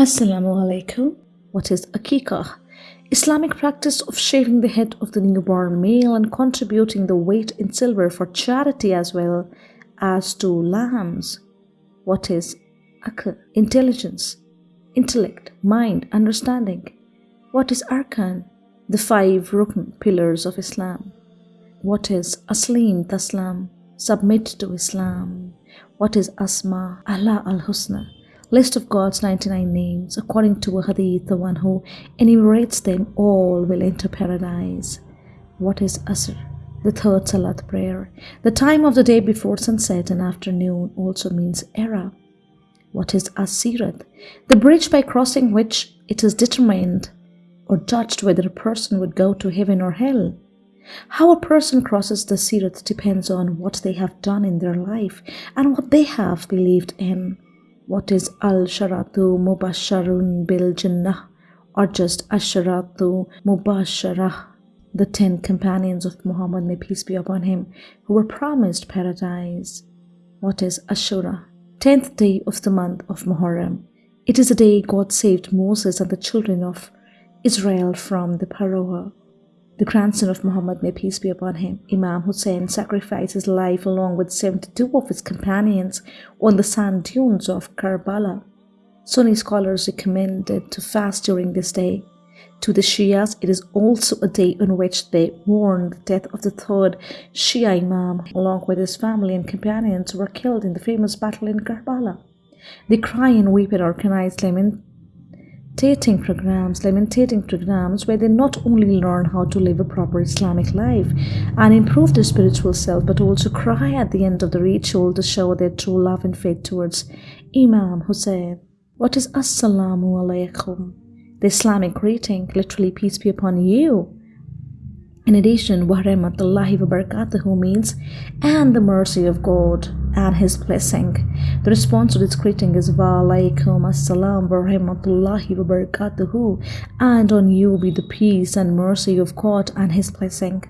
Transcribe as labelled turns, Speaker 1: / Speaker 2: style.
Speaker 1: Assalamu alaikum. What is Akikah? Islamic practice of shaving the head of the newborn male and contributing the weight in silver for charity as well as two lambs. What is Akl? Intelligence, intellect, mind, understanding. What is Arkan? The five Rukn pillars of Islam. What is Aslim Taslam? Submit to Islam. What is Asma? Allah al Husna list of God's 99 names. According to a hadith, the one who enumerates them all will enter paradise. What is Asr? The third Salat prayer. The time of the day before sunset and afternoon also means era. What is Asirat? The bridge by crossing which it is determined or judged whether a person would go to heaven or hell. How a person crosses the Sirat depends on what they have done in their life and what they have believed in. What is Al Sharatu Mubasharun Bil Jannah or just Asharatu Mubasharah? The ten companions of Muhammad, may peace be upon him, who were promised paradise. What is Ashura? Tenth day of the month of Muharram. It is a day God saved Moses and the children of Israel from the Pharaoh the grandson of Muhammad, may peace be upon him, Imam Hussein sacrificed his life along with 72 of his companions on the sand dunes of Karbala. Sunni scholars recommended to fast during this day. To the Shias, it is also a day on which they mourn the death of the third Shia Imam, along with his family and companions who were killed in the famous battle in Karbala. They cry and weep at organized lament meditating programs, lamentating programs where they not only learn how to live a proper Islamic life and improve their spiritual self, but also cry at the end of the ritual to show their true love and faith towards Imam Hussein. What is Assalamu alaikum? The Islamic greeting, literally peace be upon you. In addition, wa rahmatullahi wa barakatuhu means and the mercy of God and his blessing. The response to this greeting is wa alaikum assalam wa rahmatullahi wa barakatuhu and on you be the peace and mercy of God and his blessing.